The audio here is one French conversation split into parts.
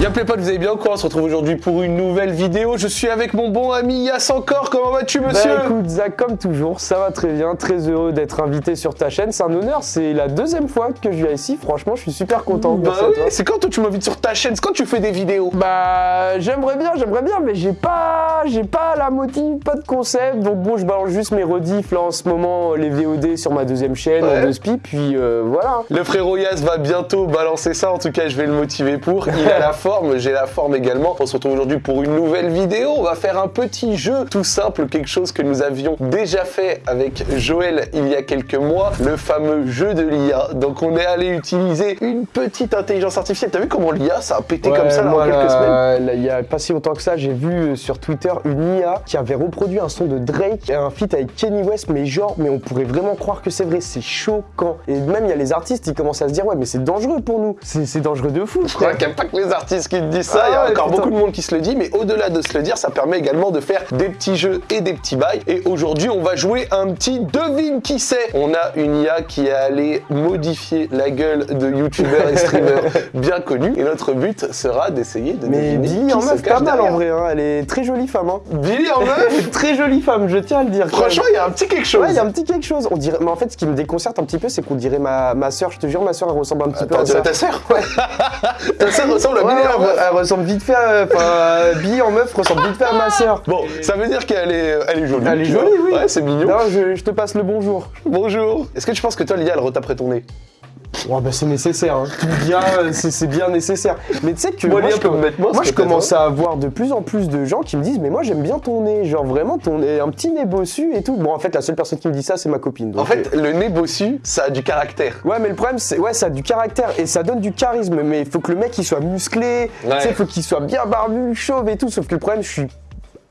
Y'a potes, vous allez bien quoi? On se retrouve aujourd'hui pour une nouvelle vidéo. Je suis avec mon bon ami Yass encore. Comment vas-tu, monsieur? Bah écoute, Zach, comme toujours, ça va très bien. Très heureux d'être invité sur ta chaîne. C'est un honneur. C'est la deuxième fois que je viens ici. Franchement, je suis super content. Bah oui, c'est quand toi tu m'invites sur ta chaîne? C'est quand tu fais des vidéos? Bah, j'aimerais bien, j'aimerais bien, mais j'ai pas, j'ai pas la motive, pas de concept. Donc bon, je balance juste mes rediffs là en ce moment, les VOD sur ma deuxième chaîne, Ouais. en deux spi, puis euh, voilà. Le frérot Yas va bientôt balancer ça, en tout cas je vais le motiver pour. Il a la forme, j'ai la forme également. On se retrouve aujourd'hui pour une nouvelle vidéo. On va faire un petit jeu tout simple, quelque chose que nous avions déjà fait avec Joël il y a quelques mois, le fameux jeu de l'IA. Donc on est allé utiliser une petite intelligence artificielle. T'as vu comment l'IA ça a pété comme ça moi, en quelques semaines? Il y a pas si longtemps que ça, j'ai vu euh, sur Twitter une IA qui avait reproduit un son de Drake, un feat avec Kenny West, mais genre, mais on pourrait vraiment croire que c'est vrai, c'est choquant. Et même il y a les artistes, ils commencent à se dire, ouais, mais c'est dangereux pour nous, c'est c'est dangereux de fou. Je crois qu'il n'y a pas que les artistes qui te disent ça, il y a Ah ouais, encore putain. beaucoup de monde qui se le dit, mais au-delà de se le dire, ça permet également de faire des petits jeux et des petits bails. Et aujourd'hui, on va jouer un petit devine qui c'est. On a une IA qui est allée modifier la gueule de youtubeurs et streamers bien connus, et notre but sera d'essayer de Mais deviner Billy qui en meuf, pas mal en vrai, hein. elle est très jolie femme. Hein. Billy en meuf très jolie femme, je tiens à le dire. Franchement, il y a un petit quelque chose. Ouais, il y a un petit quelque chose. On dirait, mais en fait, ce qui me déconcerte un petit peu, c'est qu'on dirait ma, ma soeur. Je te jure, ma soeur, elle ressemble un petit peu à ta sœur Ta sœur ressemble à Ouais, Billy elle, ressemble vite fait à. Enfin, euh, Billy en meuf ressemble vite fait à ma soeur. Bon, ça veut dire qu'elle est, elle est jolie. Elle est jolie, oui. Ouais, c'est mignon. Non, je, je te passe le bonjour. Bonjour. Est-ce que tu penses que toi, l'IA, elle retaperait ton nez? Ouais, bah c'est nécessaire, hein. bien, euh, c'est bien nécessaire. Mais tu sais que Moi, je, com- moi, je commence à avoir de plus en plus de gens qui me disent mais moi j'aime bien ton nez, genre vraiment ton nez, un petit nez bossu et tout. Bon en fait la seule personne qui me dit ça c'est ma copine. donc, En fait, le nez bossu, ça a du caractère. Ouais, mais le problème, c'est ouais, ça a du caractère et ça donne du charisme. Mais il faut que le mec il soit musclé, Ouais. tu sais, il faut qu'il soit bien barbu, chauve et tout. Sauf que le problème, je suis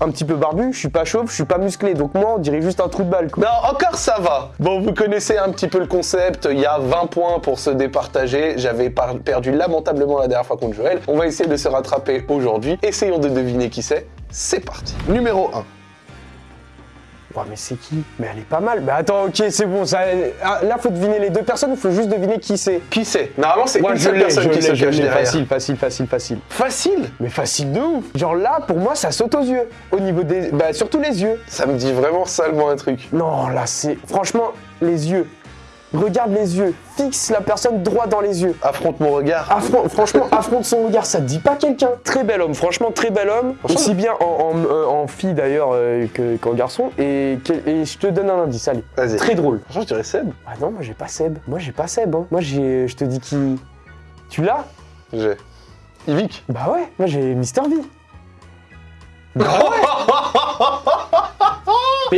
un petit peu barbu, je suis pas chauve, je suis pas musclé. Donc moi, on dirait juste un trou de balle. Non, encore ça va. Bon, vous connaissez un petit peu le concept. Il y a 20 points pour se départager. J'avais perdu lamentablement la dernière fois contre Joël. On va essayer de se rattraper aujourd'hui. Essayons de deviner qui c'est. C'est parti. Numéro 1. Ouais, mais c'est qui? Mais elle est pas mal. Mais attends, ok, c'est bon. Ça... ah, là, faut deviner les deux personnes. Il faut juste deviner qui c'est? Qui c'est? Normalement, c'est une seule personne qui se cache derrière. Facile, facile, facile, facile. Facile? Mais facile de ouf. Genre là, pour moi, ça saute aux yeux. Au niveau des, bah surtout les yeux. Ça me dit vraiment salement un truc. Non, là, c'est franchement les yeux. Regarde les yeux. Fixe la personne droit dans les yeux. Affronte mon regard. Affron- franchement, affronte son regard, ça te dit pas quelqu'un? Très bel homme, franchement, très bel homme. Aussi bien en, en- euh, en fille d'ailleurs euh, que- qu'en garçon. Et, et je te donne un indice, allez. Vas-y. Très drôle. Franchement, je dirais Seb. Ah non, moi j'ai pas Seb. Moi j'ai pas Seb. hein. Moi j'ai. Je te dis qui. Tu l'as? J'ai. Yvick. Bah ouais, moi j'ai Mister V.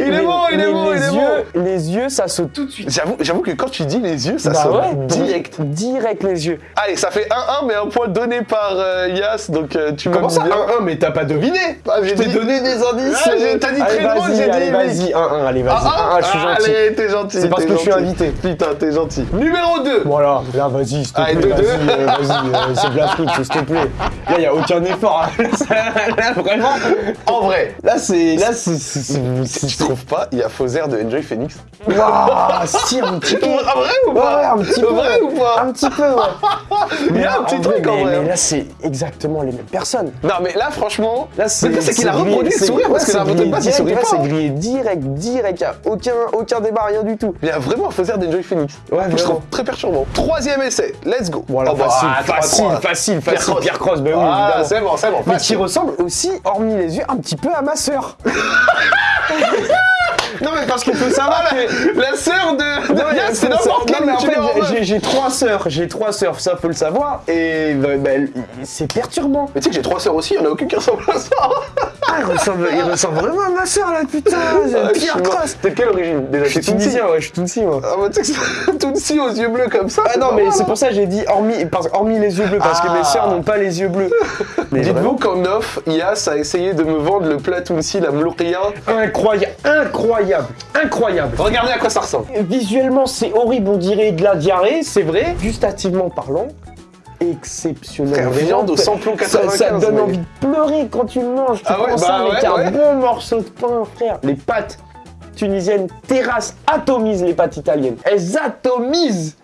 Mais- Il est bon, il est bon, il est yeux, Les yeux, ça saute tout de suite. J'avoue, que quand tu dis les yeux, ça bah sonne ouais, direct. Direct les yeux. Allez, ça fait 1-1, mais un point donné par euh, Yas, donc euh, tu Comment ça bien. 1-1, mais t'as pas deviné? Ah, j'ai dit- donné des indices. Ah, t'as dit Allez, très vas-y, j'ai dit vas-y, 1-1, allez, vas-y. Ah, 1-1, je suis ah, gentil. Allez, t'es gentil. C'est parce que je suis invité. Putain, t'es gentil. Numéro 2. Voilà, là, vas-y, s'il te plaît, vas-y, euh, vas-y, euh, c'est de l'Afrique, s'il te plaît. Là, y a aucun effort. là, vraiment. En vrai, Là, c'est. Là, c'est. Trouves pas, il y a Fauzer de Enjoy Phoenix. Waouh, si, un petit peu. En vrai ou Ouais, pas un petit peu. Vrai ou pas? Un petit peu, ouais. Il y a un petit vrai, truc en mais, vrai. mais là, c'est exactement les mêmes personnes. Non, mais là, franchement, Là, c'est c'est qu'il a reproduit le sourire parce ouais, que grillé base, il sourit ouais, pas. C'est grillé direct, direct. Y a aucun, aucun débat, rien du tout. Il y a vraiment un Fauzer d'Enjoy Phoenix. Ouais, je trouve très perturbant. Troisième essai, let's go. Voilà, Oh, bah, facile, ah, facile, facile, Pierre. Cross. Bah oui, Ah, c'est bon, c'est bon. Mais qui ressemble aussi, hormis les yeux, un petit peu à ma sœur. 上 车 non mais parce qu'il faut savoir Ah, que... la, sœur de, de c'est n'importe non, quel mais en fait, j'ai- trois sœurs, j'ai trois sœurs, ça faut le savoir, et bah, bah, c'est perturbant. Mais tu sais que j'ai trois sœurs aussi, il en a aucune qui ressemble à ça. Ah, il ressemble, il ressemble vraiment à ma sœur là, putain, Ah, Pierre. Cross. T'es de quelle origine? Déjà Je suis Tutsi tunisien, ouais, je suis tunisien, moi. Ah bah tu sais que c'est Tutsi aux yeux bleus comme ça. Ah non, mais c'est hein. pour ça que j'ai dit hormis, parce, hormis les yeux bleus, parce que Ah. mes sœurs n'ont pas les yeux bleus. Mais Dites-vous qu'en off, Yas a essayé de me vendre le plat Tunsi, la mlouria. Incroyable, incroyable, incroyable. Regardez à quoi ça ressemble. Visuellement, c'est horrible, on dirait de la diarrhée, c'est vrai. Gustativement parlant, exceptionnel. Viande au samplon ça, 95. ça te donne envie de pleurer quand tu le manges. Tu Ah ouais, prends ça bah avec ouais, un bon morceau de pain, frère. Les pâtes tunisiennes terrassent, atomisent les pâtes italiennes. Elles atomisent.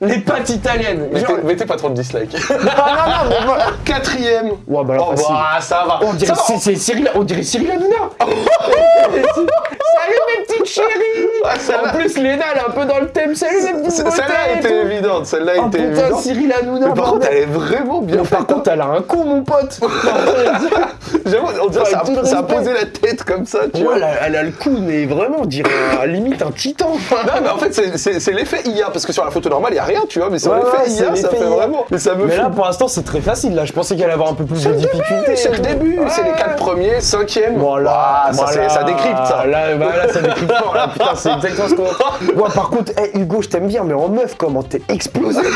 Les pâtes italiennes. Mettez, Genre- mettez pas trop de dislikes. Ah non, non, mais moi- Quatrième. Ouais, bah alors, Oh, bah, ça va. On dirait, c'est Cyril, on dirait Cyril Hanouna. Salut mes petites chéries. Ah, En plus, Léna, elle est un peu dans le thème. Salut C- beautés. Celle-là était évidente. Celle-là Oh était putain, évidente. Cyril Hanouna. Mais par contre, elle est vraiment bien par contre, elle a un con, mon pote. J'avoue, on dirait que ça, ça a posé la tête comme ça, tu Ouais, vois. elle a, le cou, mais vraiment, on dirait un- limite un titan. Non, mais en fait, c'est- l'effet IA, parce que sur la photo normale, il n'y a rien, tu vois, mais sur l'effet IA, ça fait vraiment. Mais ça me Mais là, pour l'instant, c'est très facile. Là, je pensais qu'elle allait avoir un peu plus de difficultés. C'est le début, c'est les quatre premiers, cinquième. Voilà, ça, décrypte ça. Là, ça décrypte fort. Là, putain, c'est exactement ce qu'on. Ouais, par contre, hey, Hugo, je t'aime bien, mais en meuf, comment t'es explosé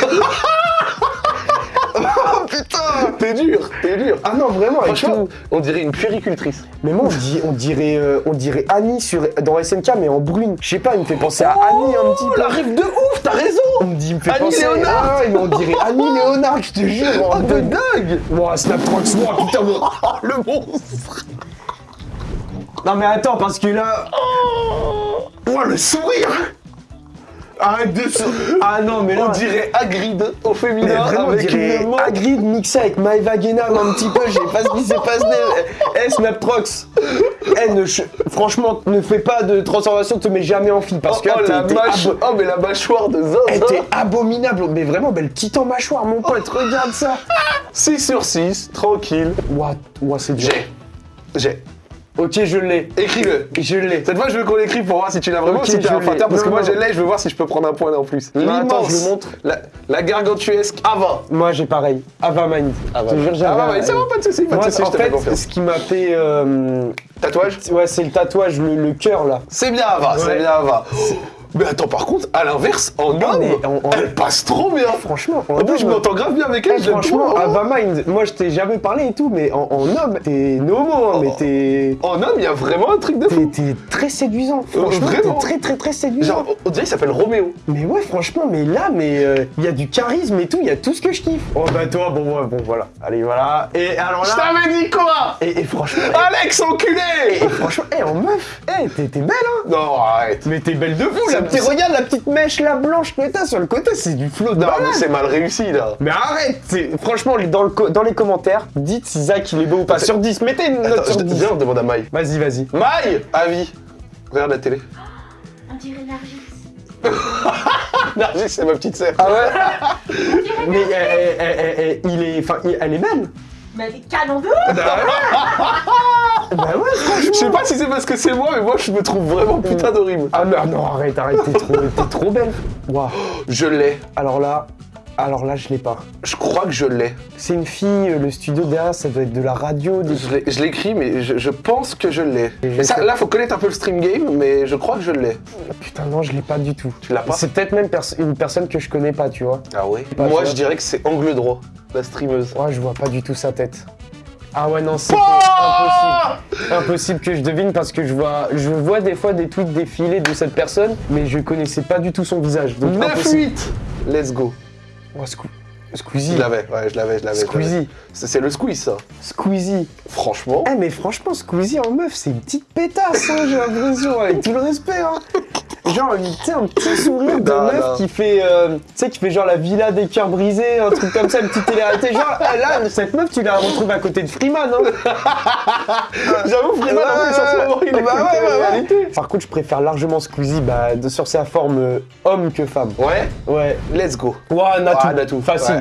Oh putain, t'es dur, t'es dur. Ah non, vraiment, Franchement, tout. on dirait une puéricultrice. Mais moi, on, dit, on dirait, euh, on dirait Annie sur, dans SNK, mais en brune. Je sais pas, il me fait penser à Annie un petit Oh, peu. la rive de ouf, t'as raison. On me dit, il me fait Annie penser. Léonard. Ah mais on dirait Annie Léonard, je te jure. Oh, de dingue. Ouah, Snaptrox, ouah, putain, Oh, le monstre. Non, mais attends, parce que là. Oh, le sourire. Arrête de se. Ah non, mais là. On dirait Hagrid au féminin vraiment, on avec dirait une main. Hagrid mixé avec Maeva Guénam un petit peu, je sais pas ce qui s'est passé. Eh, Snaptrox, eh, ne ch- franchement, ne fais pas de transformation, te mets jamais en fille, parce que oh, là, la mâche- oh, mais la mâchoire de eh, Zinzin. t'es abominable, mais vraiment, belle titan mâchoire, mon pote, regarde ça. 6 sur 6, tranquille. Ouah, ouah, c'est dur. J'ai. J'ai. Ok, je l'ai, Écris-le. je l'ai. Cette fois, je veux qu'on l'écrive pour voir si tu l'as vraiment si t'es je un fateur, parce Non, que moi non. je l'ai, je veux voir si je peux prendre un point en plus. Attends, je L'immense, le montre. La, la gargantuesque Ava. Moi, j'ai pareil, Ava Mind. Ava. Je te jure, j'ai Ava Ava Mind, c'est bon, pas de soucis, pas de Moi, soucis, en je te fait, ce qui m'a fait. euh, Tatouage Ouais, c'est le tatouage, le, le cœur là. C'est bien Ava, c'est bien Ava. Mais attends, par contre, à l'inverse, en Non, homme, elle passe trop bien. Franchement, en En plus, je m'entends grave bien avec elle, Eh, je franchement. Ava Mind, moi je t'ai jamais parlé et tout, mais en, en homme, t'es nomo, hein, mais t'es. En homme, il y a vraiment un truc de fou. T'es t'es très séduisant. Franchement, vraiment t'es très très très séduisant. Genre, on dirait qu'il s'appelle Roméo. Mais ouais, franchement, mais là, mais euh, il y a du charisme et tout, il y a tout ce que je kiffe. Oh bah toi, bon, ouais, bon, voilà. Allez, voilà. Et alors Je là. t'avais dit quoi? Et, et franchement, Alex, enculé et franchement, eh, en meuf, eh, t'es belle, hein. Non, arrête. Mais t'es belle de la me- petite, regarde la petite mèche là blanche que t'as sur le côté, c'est du flot de Non, mais c'est mal réussi, là. Mais arrête Franchement, dans, le co- dans les commentaires, dites si Zach il est beau ou pas. Sur 10, mettez une note Attends, sur je- 10. viens, on demande à Maï. Vas-y, vas-y. Maï Avis. Regarde la télé. On dirait Nargis. Nargis, c'est ma petite sœur. Ah ouais Mais euh, euh, euh, euh, il est, enfin, elle est belle. Mais elle est canon de Bah ouais, franchement. Je sais pas si c'est parce que c'est moi, mais moi je me trouve vraiment putain d'horrible. Ah non, non, arrête, arrête, t'es trop, t'es trop belle. Waouh. Je l'ai. Alors là, alors là, je l'ai pas. Je crois que je l'ai. C'est une fille, euh, le studio derrière, ça doit être de la radio. Des... Je l'écris, mais je, je pense que je l'ai. Là, faut connaître un peu le stream game, mais je crois que je l'ai. Putain, non, je l'ai pas du tout. Tu l'as pas? C'est peut-être même pers- une personne que je connais pas, tu vois. Ah ouais? Pas, Moi, je dirais que c'est angle droit, la streameuse. Ouais, je vois pas du tout sa tête. Ah ouais, non, c'est impossible. Impossible que je devine parce que je vois, je vois des fois des tweets défiler de cette personne, mais je connaissais pas du tout son visage. Donc impossible. 9-8 Let's go. Oh, Squeezie. Je l'avais, ouais, je l'avais, je l'avais. Squeezie. C'est c'est le squeeze, ça. Squeezie. Franchement. Eh mais franchement, Squeezie en meuf, c'est une petite pétasse, hein, j'ai l'impression, avec tout le respect. Hein. Genre, tu sais, un petit sourire de Non, meuf non. qui fait, euh, tu sais, qui fait genre la villa des cœurs brisés, un truc comme ça, une petite télé-réalité. Genre, eh, là, cette meuf, tu la retrouves à côté de Freeman, hein. J'avoue, Freeman, en plus, en ce moment, il est Bah ouais, ouais. réalité. Par contre, je préfère largement Squeezie bah, de- sur sa forme euh, homme que femme. Ouais, Ouais. let's go. Ouah, Natou. Ah, Natou. Facile.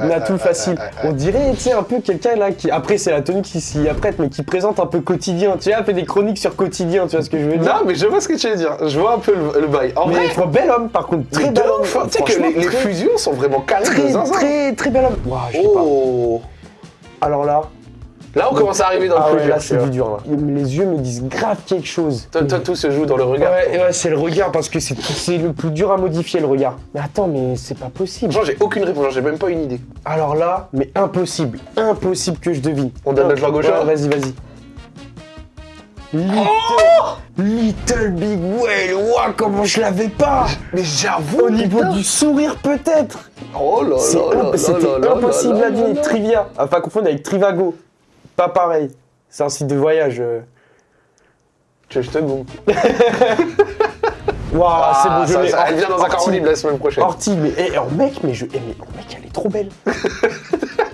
Ouais, Natou facile. On dirait, tu sais, un peu quelqu'un là qui. Après, c'est la tenue qui s'y apprête, mais qui présente un peu quotidien. Tu sais, elle fait des chroniques sur quotidien, tu vois ce que je veux dire? Non, mais je vois ce que tu veux dire. Je vois un peu le, le bail. En vrai, trop bel homme, par contre. Très bel homme. Tu sais que les, fusions sont vraiment calées de Très, très, très bel homme. Ouah, je sais Oh pas. Alors là. Là, on commence à arriver dans Ah le ouais, là, c'est du dur, là. Les yeux me disent grave quelque chose. Toi, toi, tout se joue dans le regard. Ouais, ouais, c'est le regard parce que c'est le plus dur à modifier le regard. Mais attends, mais c'est pas possible. Franchement, j'ai aucune réponse, j'ai même pas une idée. Alors là, mais impossible, impossible que je devine. On donne notre langue au chat Vas-y, vas-y. Little, Little Big Whale, ouah, comment je l'avais pas Mais j'avoue Au niveau du sourire peut-être Oh là là C'était impossible à là. Trivia, à pas confondre avec Trivago. Pas pareil. C'est un site de voyage. Tu je te goûte Waouh, Ah, c'est bon, je ça- l'ai. ça- Elle vient dans un corps libre la semaine prochaine. Orti, mais en mec, mais je. eh, mais en mec, elle est trop belle.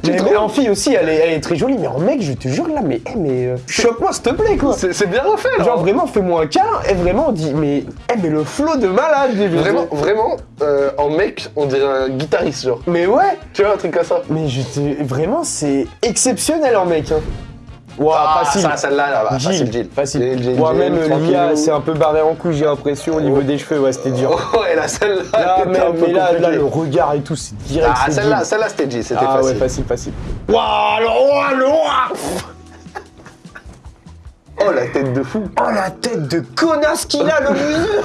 Mais, en fille aussi, elle est, elle est très jolie, mais en mec, je te jure là, mais, eh, mais euh, choque-moi s'il te plaît quoi. C'est bien refait là. Genre vraiment, fais-moi un câlin, et vraiment, on dit, mais, eh, mais le flow de malade, Vraiment, vraiment, euh, en mec, on dirait un guitariste, genre. Mais ouais, Tu vois, un truc comme ça. mais je te, vraiment, c'est exceptionnel en mec. Hein. Waouh, Ah, facile. ça, celle-là, là, bah, Gilles, facile, Gilles. Facile. Gilles, Gilles, Ouais, Gilles, même. Lia, c'est un peu barré en couille, j'ai l'impression, au niveau des cheveux, ouais, c'était dur. Oh, ouais, là, celle-là, Là, mais, un peu mais là, le regard et tout, c'est direct. Ah, celle-là, celle-là, c'était Gilles, c'était Ah facile. ouais, facile, facile. Waouh, le roi, le roi Oh, la tête de fou. Oh la tête de connasse qu'il a, le museux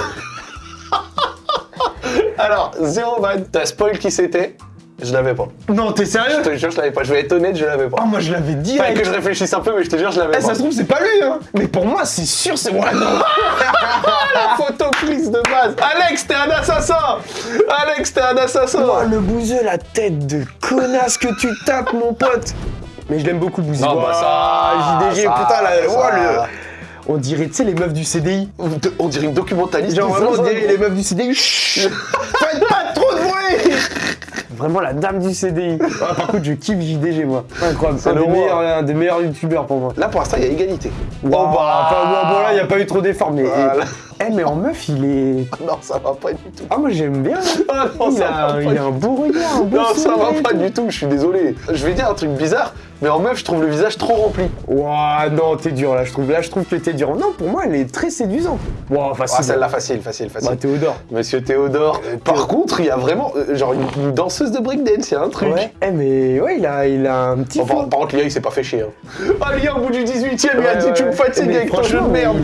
Alors, zéro van, t'as spoil qui c'était Je l'avais pas. Non, t'es Je sérieux te jure, je l'avais pas. Je vais être honnête, je l'avais pas. Oh, moi je l'avais Fallait direct. que je réfléchisse un peu, mais je te jure, je l'avais Eh, pas. ça se trouve, c'est pas lui, hein Mais pour moi, c'est sûr, c'est moi. non. la photo prise de base. Alex, t'es un assassin Alex, t'es un assassin Oh, le bouseux, la tête de connasse que tu tapes, mon pote Mais je l'aime beaucoup, le bouseux. Non, bah ça, JDG, ça, putain, là, ça. oh, le... On dirait, tu sais, les meufs du CDI. On dirait une documentaliste. Genre, vraiment, on dirait les meufs du CDI. Chut Faites pas trop de bruit Vraiment la dame du CDI. Ah, par contre, je kiffe JDG, moi. Incroyable. C'est un, un des meilleurs youtubeurs pour moi. Là, pour l'instant, il y a égalité. Wow, Oh, bah. enfin, bon, bon, là, il n'y a pas eu trop d'efforts, mais. Voilà. Eh, mais en meuf, il est. Non, ça va pas du tout. Ah, moi, j'aime bien. Ah non, il, ça a, va pas il du a un beau regard, un beau Non, ça va pas du tout, je suis désolé. Je vais dire un truc bizarre, mais en meuf, je trouve le visage trop rempli. Ouah, non, t'es dur là, je trouve. Là, je trouve que t'es dur. Non, pour moi, elle est très séduisante. Ouah, facile. Ah, celle-là, facile, facile, facile. Bah, Théodore. Monsieur Théodore. Par contre, il y a vraiment, euh, genre, une, une danseuse de breakdance, a un truc. Ouais. Eh, mais ouais, il a, il a un petit. Bon, par, contre, Lia, il s'est pas fait chier. Hein. Ah, Lia, au bout du 18 e il a dit Tu me fatigues avec ton jeu de merde.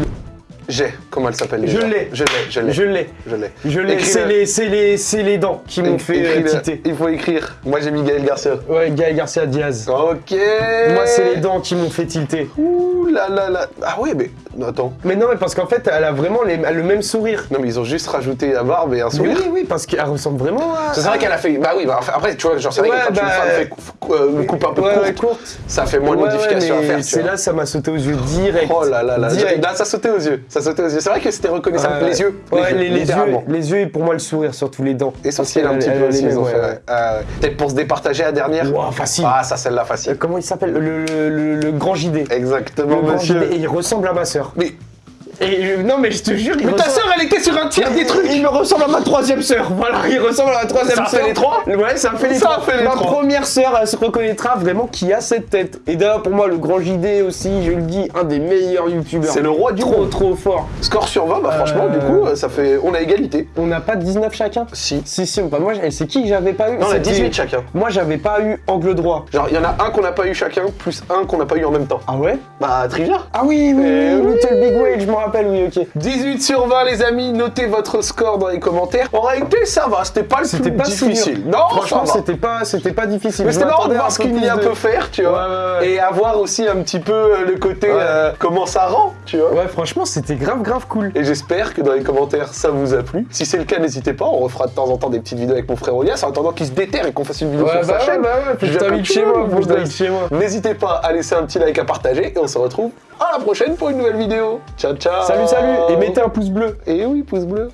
J'ai, comment elle s'appelle Je l'ai. Je l'ai, je l'ai. Je l'ai. Je l'ai. Je l'ai. Écris-le. C'est les, c'est les, c'est les dents qui m'ont fait euh, titer. Il faut écrire. Moi, j'ai mis Gaël Garcia. Ouais, Gaël Garcia Diaz. Ok. Moi, c'est les dents qui m'ont fait tilter. Ouh là là là. Ah ouais, mais. Attends. Mais non, mais parce qu'en fait, elle a vraiment les- le même sourire. Non, mais ils ont juste rajouté la barbe et un sourire. oui, oui, parce qu'elle ressemble vraiment à. C'est vrai qu'elle a fait. Bah oui, bah après, tu vois, genre, c'est vrai que quand bah, une femme fait cou- euh, une coupe un peu courte, ça fait moins de modifications à faire. C'est là, ça m'a sauté aux yeux direct. Oh là là là. Là, ça sautait aux yeux. Ça sautait aux yeux. C'est vrai que c'était reconnaissable. Ouais. Les yeux. Ouais, les, les yeux, les yeux et pour moi le sourire, surtout les dents. Essentiel un petit peu aussi, ils ont fait. Euh, Peut-être pour se départager la dernière. Facile. Ah, ça, celle-là, Euh, facile. Comment il s'appelle? Le, le- le- le grand JD. Exactement, Le grand monsieur. JD. Et il ressemble à ma sœur. Mais, Et je- non, mais je te jure, il mais ta ressemble- sœur, elle était sur un tiers des trucs. Il me ressemble à ma troisième sœur. Voilà, il ressemble à ma troisième Ça sœur. fait les trois Ouais, ça fait les Ça trois. fait les ma trois. première sœur, elle se reconnaîtra vraiment qui a cette tête. Et d'ailleurs, pour moi, le grand JD aussi, je le dis, un des meilleurs youtubeurs. C'est le roi du Trop, monde. trop fort. Score sur 20, bah franchement, Euh, du coup, ça fait. On a égalité. On n'a pas 19 chacun Si. Si, si, bah, moi, c'est qui que j'avais pas eu? Non, on a C'était- 18 chacun. Moi, j'avais pas eu angle droit. Genre, il y en a un qu'on n'a pas eu chacun, plus un qu'on n'a pas eu en même temps. Ah ouais? Bah, trivia. Ah oui, oui, Eh oui, oui. Little Big Whale, je rappelle, oui, ok. 18 sur 20, les amis. Notez votre score dans les commentaires. En réalité, ça va. C'était pas le C'était plus pas difficile. Non, Franchement, c'était pas, c'était pas difficile. Mais c'était marrant de voir ce peu qu'une plus IA de- peut faire, tu vois. Ouais, ouais, ouais. Et avoir aussi un petit peu euh, le côté euh, comment ça rend, tu vois. Ouais, franchement, c'était grave, grave cool. Et j'espère que dans les commentaires ça vous a plu. Si c'est le cas, n'hésitez pas, on refera de temps en temps des petites vidéos avec mon frère Olias en attendant qu'il se déterre et qu'on fasse une vidéo Ouais, sur bah sa ouais, chaîne. bah ouais, chez moi. N'hésitez pas à laisser un petit like à partager et on se retrouve à la prochaine pour une nouvelle vidéo. Ciao ciao Salut, salut, et mettez un pouce bleu. Et oui, pouce bleu.